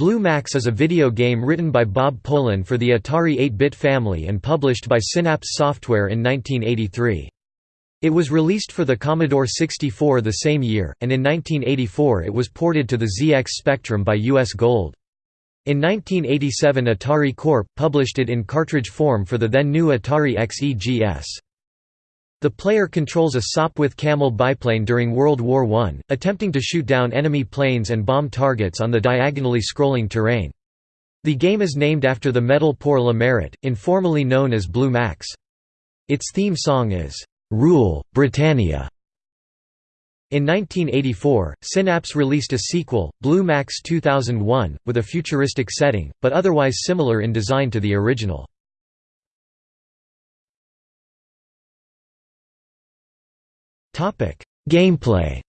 Blue Max is a video game written by Bob Polin for the Atari 8-bit family and published by Synapse Software in 1983. It was released for the Commodore 64 the same year, and in 1984 it was ported to the ZX Spectrum by US Gold. In 1987 Atari Corp. published it in cartridge form for the then new Atari XEGS. The player controls a Sopwith Camel biplane during World War I, attempting to shoot down enemy planes and bomb targets on the diagonally scrolling terrain. The game is named after the metal pour le mérite, informally known as Blue Max. Its theme song is, "'Rule, Britannia' In 1984, Synapse released a sequel, Blue Max 2001, with a futuristic setting, but otherwise similar in design to the original. Gameplay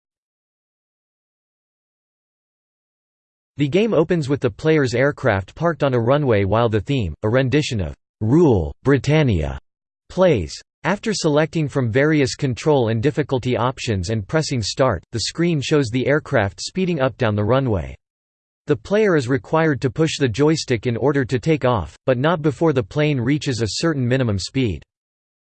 The game opens with the player's aircraft parked on a runway while the theme, a rendition of "'Rule, Britannia' plays. After selecting from various control and difficulty options and pressing start, the screen shows the aircraft speeding up down the runway. The player is required to push the joystick in order to take off, but not before the plane reaches a certain minimum speed.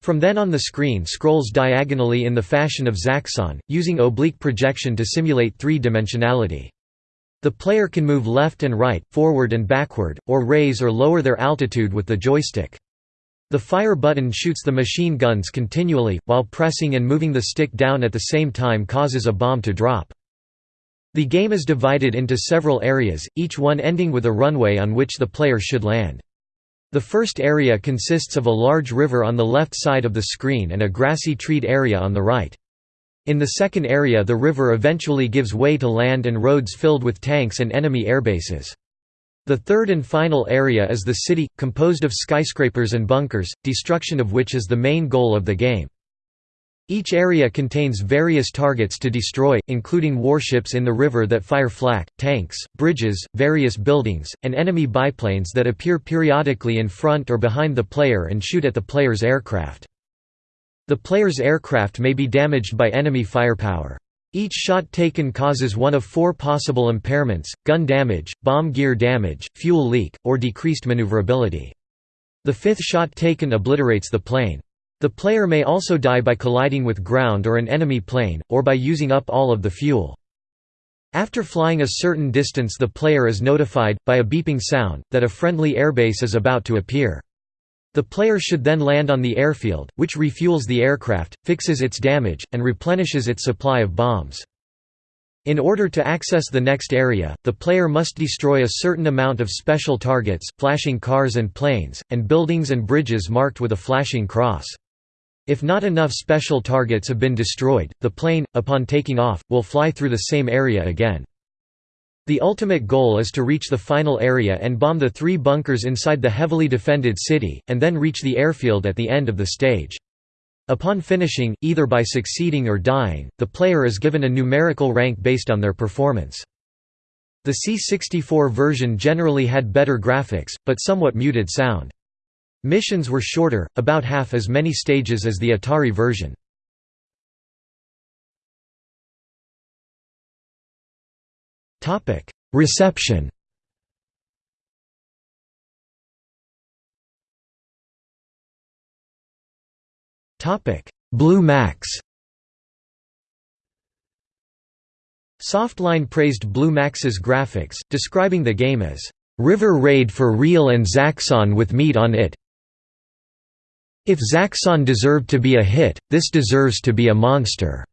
From then on the screen scrolls diagonally in the fashion of Zaxxon, using oblique projection to simulate three-dimensionality. The player can move left and right, forward and backward, or raise or lower their altitude with the joystick. The fire button shoots the machine guns continually, while pressing and moving the stick down at the same time causes a bomb to drop. The game is divided into several areas, each one ending with a runway on which the player should land. The first area consists of a large river on the left side of the screen and a grassy treed area on the right. In the second area the river eventually gives way to land and roads filled with tanks and enemy airbases. The third and final area is the city, composed of skyscrapers and bunkers, destruction of which is the main goal of the game. Each area contains various targets to destroy, including warships in the river that fire flak, tanks, bridges, various buildings, and enemy biplanes that appear periodically in front or behind the player and shoot at the player's aircraft. The player's aircraft may be damaged by enemy firepower. Each shot taken causes one of four possible impairments, gun damage, bomb gear damage, fuel leak, or decreased maneuverability. The fifth shot taken obliterates the plane. The player may also die by colliding with ground or an enemy plane, or by using up all of the fuel. After flying a certain distance the player is notified, by a beeping sound, that a friendly airbase is about to appear. The player should then land on the airfield, which refuels the aircraft, fixes its damage, and replenishes its supply of bombs. In order to access the next area, the player must destroy a certain amount of special targets, flashing cars and planes, and buildings and bridges marked with a flashing cross. If not enough special targets have been destroyed, the plane, upon taking off, will fly through the same area again. The ultimate goal is to reach the final area and bomb the three bunkers inside the heavily defended city, and then reach the airfield at the end of the stage. Upon finishing, either by succeeding or dying, the player is given a numerical rank based on their performance. The C64 version generally had better graphics, but somewhat muted sound. Missions were shorter, about half as many stages as the Atari version. Reception. Blue Max. Softline praised Blue Max's graphics, describing the game as, "...river raid for real and Zaxxon with meat on it, if Zaxxon deserved to be a hit, this deserves to be a monster."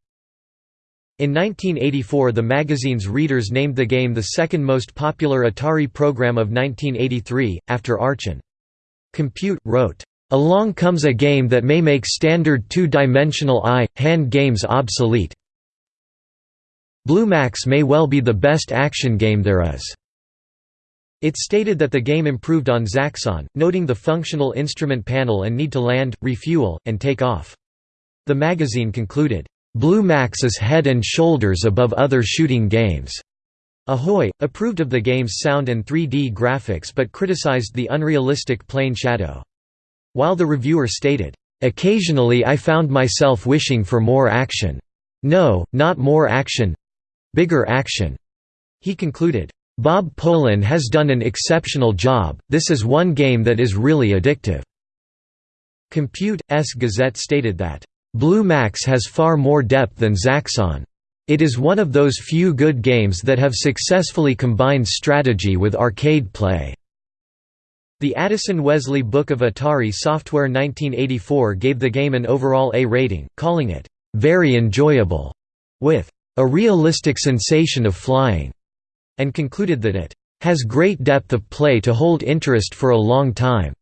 In 1984 the magazine's readers named the game the second most popular Atari program of 1983, after Archon. Compute, wrote, "...along comes a game that may make standard two-dimensional eye, hand games obsolete. Blue Max may well be the best action game there is." It stated that the game improved on Zaxxon, noting the functional instrument panel and need to land, refuel, and take off. The magazine concluded, "...Blue Max is head and shoulders above other shooting games." Ahoy! approved of the game's sound and 3D graphics but criticized the unrealistic plane shadow. While the reviewer stated, "...occasionally I found myself wishing for more action. No, not more action—bigger action." He concluded, Bob Polin has done an exceptional job, this is one game that is really addictive." Compute.s Gazette stated that, "...Blue Max has far more depth than Zaxxon. It is one of those few good games that have successfully combined strategy with arcade play." The Addison Wesley Book of Atari Software 1984 gave the game an overall A rating, calling it, "...very enjoyable", with, "...a realistic sensation of flying." And concluded that it has great depth of play to hold interest for a long time.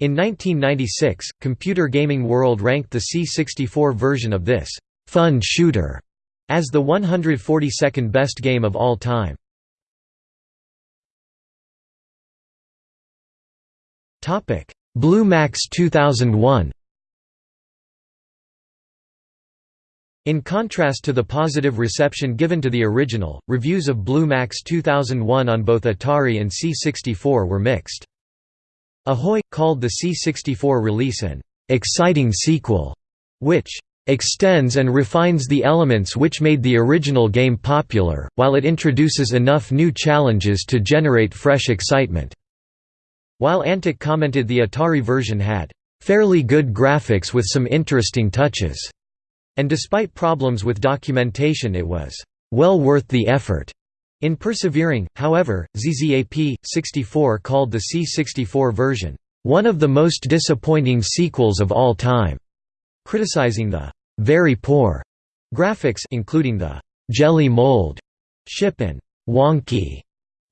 In 1996, Computer Gaming World ranked the C64 version of this fun shooter as the 142nd best game of all time. Blue Max 2001 In contrast to the positive reception given to the original, reviews of Blue Max 2001 on both Atari and C64 were mixed. Ahoy! called the C64 release an "...exciting sequel", which "...extends and refines the elements which made the original game popular, while it introduces enough new challenges to generate fresh excitement." While Antic commented the Atari version had "...fairly good graphics with some interesting touches." And despite problems with documentation it was well worth the effort. In persevering, however, ZZAP, 64 called the C64 version, "...one of the most disappointing sequels of all time", criticizing the "...very poor" graphics including the "...jelly mold", ship and "...wonky",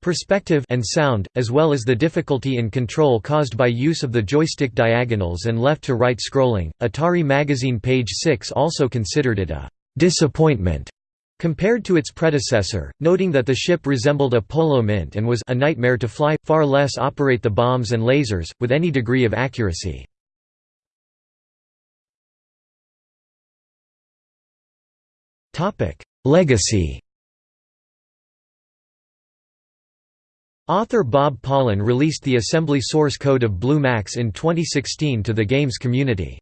Perspective and sound, as well as the difficulty in control caused by use of the joystick diagonals and left-to-right scrolling. Atari Magazine page 6 also considered it a disappointment compared to its predecessor, noting that the ship resembled a polo mint and was a nightmare to fly, far less operate the bombs and lasers, with any degree of accuracy. Legacy Author Bob Polin released the assembly source code of Blue Max in 2016 to the game's community.